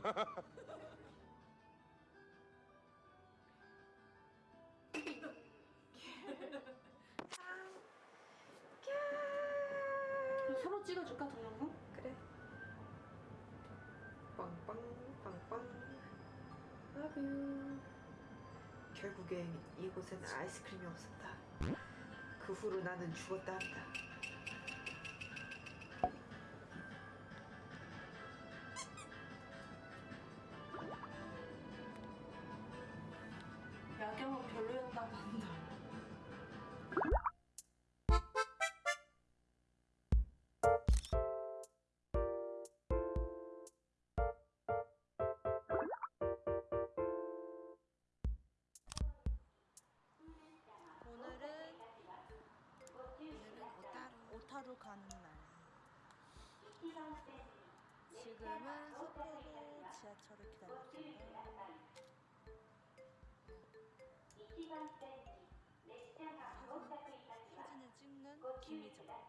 서로 찍어줄까 동영상? 그래. 빵빵 빵빵. Love you. 결국엔 이곳엔 아이스크림이 없었다. 그 후로 나는 죽었다 한다. 가는 날. 지금은 속도로 지하철을 기다리고. 사진, 사진을 찍는 김희정.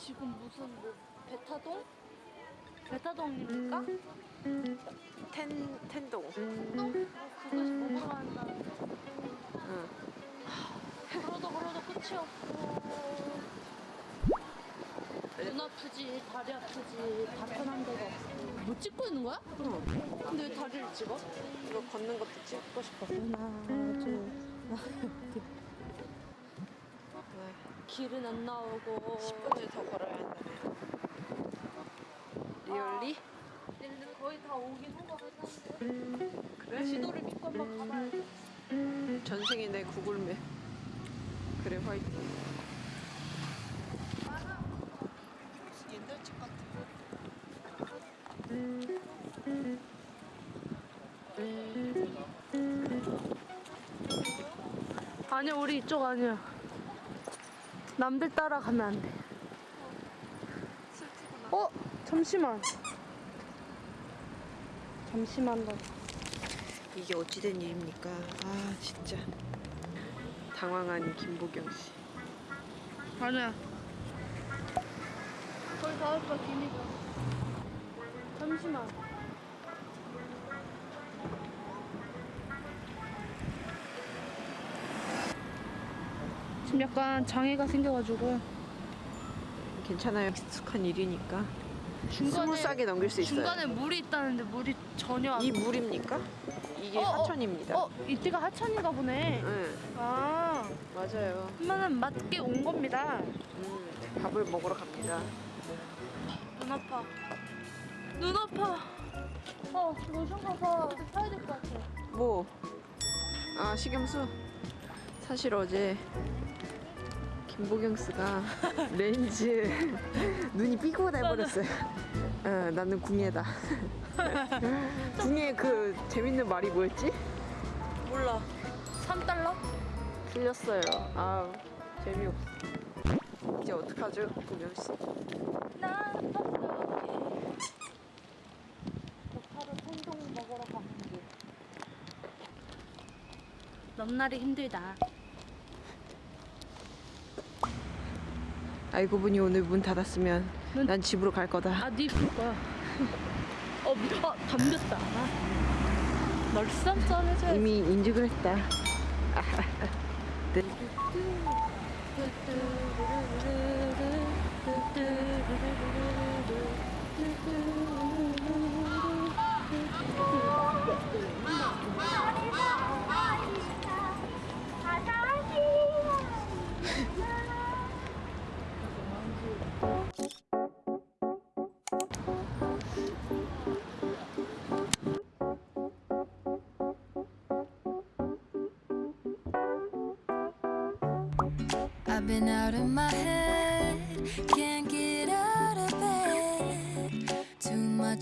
지금 무슨 뭐 베타동? 베타동입니까? 텐 텐동. 그것이 먹으러 간다. 응. 그러다 그러다 끝이 없고 눈 아프지 다리 아프지 답변한 데가 없어 뭐 찍고 있는 거야? 응. 근데 왜 다리를 찍어? 이거 걷는 것도 찍고 싶어. 하나 둘 왜? 길은 안 나오고 10분을 더 걸어야 한다네. 리얼리? 얘는 거의 다 오긴 한 거 같았는데 그래? 지도를 믿고 한번 가봐야 돼 전생에 내 구글맵. 그래 화이팅. 옛날 집 같은 아니야 우리 이쪽 아니야 남들 따라가면 안 돼. 어? 잠시만. 잠시만 더 이게 어찌된 일입니까? 아 진짜. 당황한 김보경 씨. 아니야 닿을 거야 기니까 잠시만 약간 장애가 생겨가지고 괜찮아요. 익숙한 일이니까. 중간에 smooth하게 넘길 수 있어요. 중간에 물이 있다는데 물이 전혀 안 이 물입니까? 이게 어, 어. 하천입니다. 어 이때가 하천인가 보네 응. 아 맞아요. 그러면은 맞게 온 겁니다. 음, 밥을 먹으러 갑니다. 눈 아파. 눈 아파. 어, 로션 가서 사야 될 것 같아. 뭐? 아 식염수. 사실 어제 김보경 씨가 렌즈 눈이 삐고 돼버렸어요. 어, 나는 궁예다. 궁예 그 재밌는 말이 뭐였지? 몰라. 3달러? 틀렸어요. 아우 재미없어. 이제 어떡하죠, 보경 씨? 나 어떡해. 저파로 생동 먹으러 가는 길. 넘날이 힘들다. 알고 보니 오늘 문 닫았으면 문- 난 집으로 갈 거다. 아, 네 입을 거야. 어, 미, 어, 덤볐다. 아. 널쌈쌈 해줘야지. 이미 인증을 했다. 네.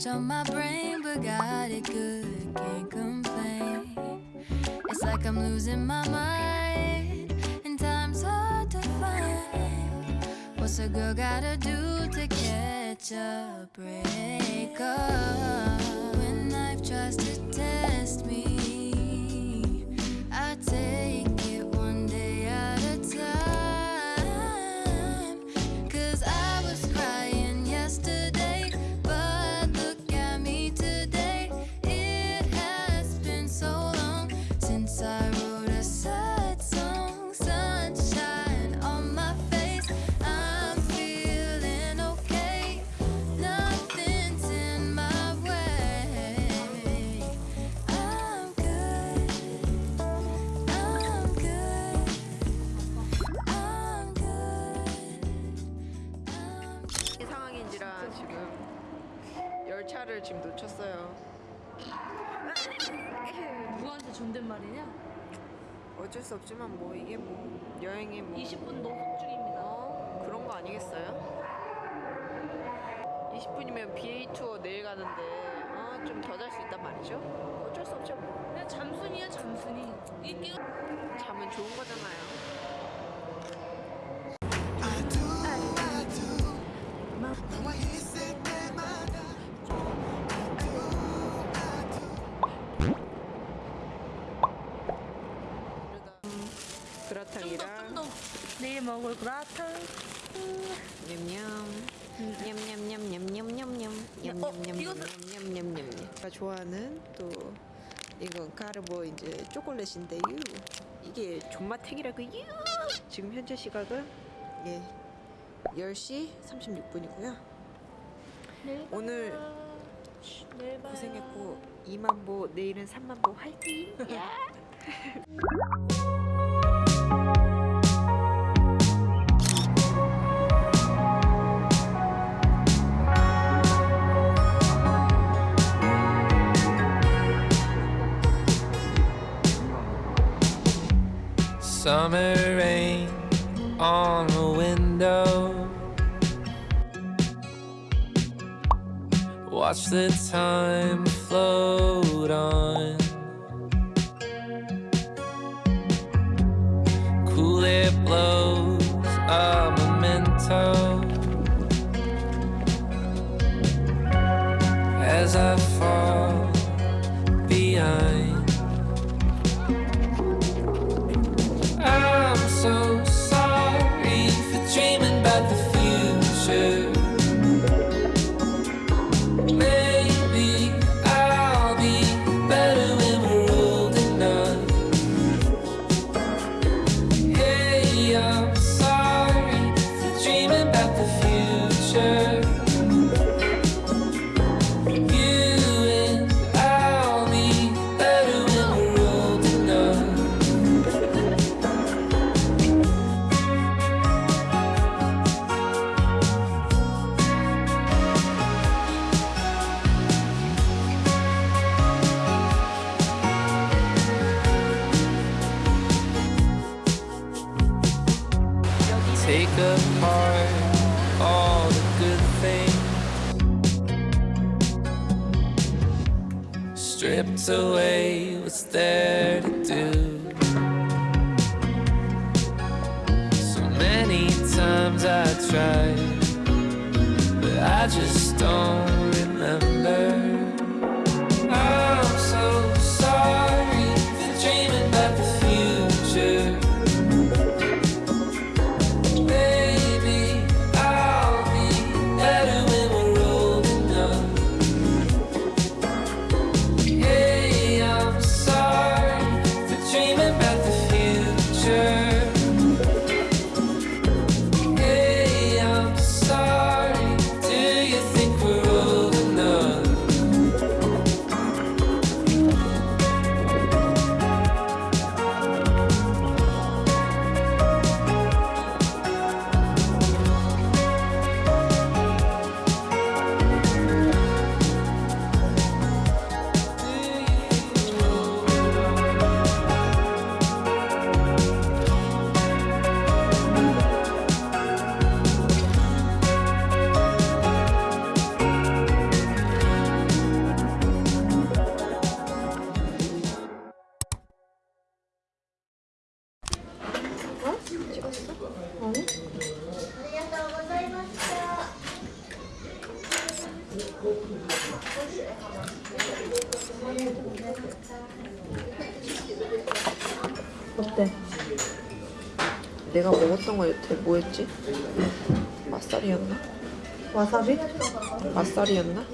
on my brain, but got it good, can't complain. It's like I'm losing my mind, and time's hard to find. What's a girl gotta do to catch a break up? When life tries to test me, I take 열차를 지금 놓쳤어요. 누구한테 존댓말이냐? 어쩔 수 없지만 뭐 이게 뭐 여행의 뭐 20분 노속 중입니다. 어, 그런 거 아니겠어요? 20분이면 BA 투어 내일 가는데 어, 좀 더 잘 수 있단 말이죠? 어쩔 수 없죠 뭐. 그냥 잠순이야 잠순이. 인기가 잠은 좋은 거잖아요. 먹을 그라탕. 냠냠. 냠냠냠냠냠냠냠 어, 제가 좋아하는 또 이건 가르보 이제 초콜릿인데요. 이게 존맛탱이라고요. 지금 현재 시각은 예 10시 36분이고요. 내일 오늘. 고생했고 2만보 내일은 3만보 화이팅 Summer rain on the window. Watch the time float on. Cool it blows a memento what's there to do. So many times I tried, but I just don't remember. 내가 먹었던 거 여태 뭐였지? 맛살이었나? 와사비? 맛살이었나?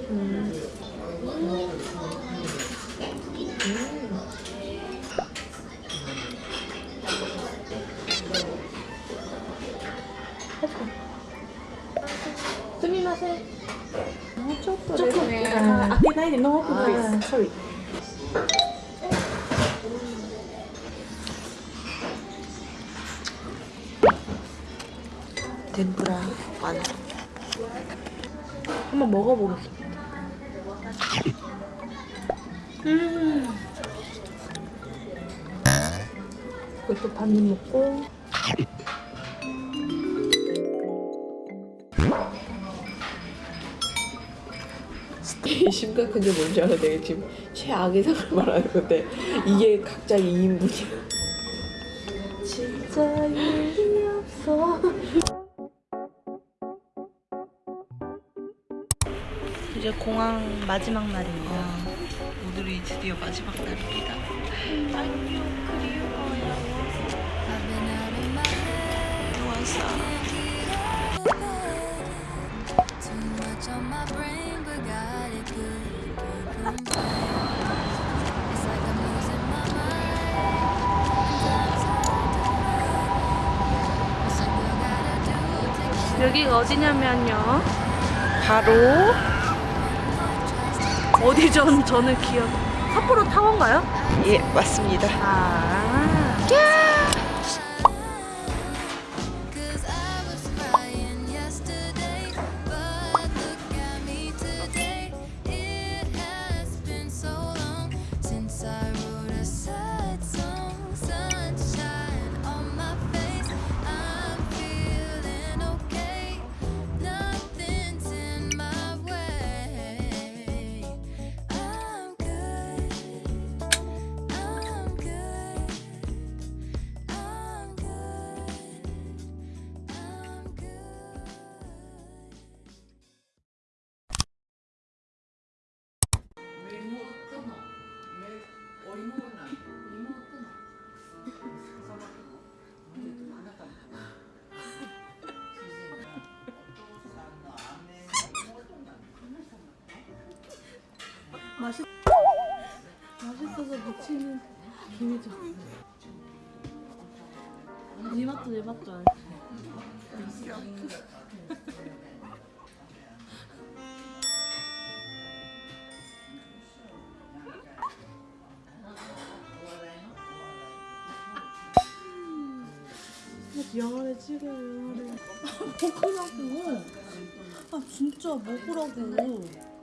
아, 소리. 덴푸라 완. 한번 먹어보겠습니다. 이것도 반입 먹고 되게 심각한 게 뭔지 알아? 내가 지금 최악의 상을 말하는 건데 이게 각자 2인분이야. 진짜 일이 없어. 이제 공항 마지막 날입니다. 오늘이 드디어 마지막 날입니다. To get 여기가 어디냐면요. 바로 어디죠? 저는 기억. 삿포로 타워인가요? 예, 맞습니다. 아. 맛있어서 미치는 김이죠. 네 맛도 내 맛도 안. 영화를 찍어요 영화를 먹으라고 아 진짜 먹으라고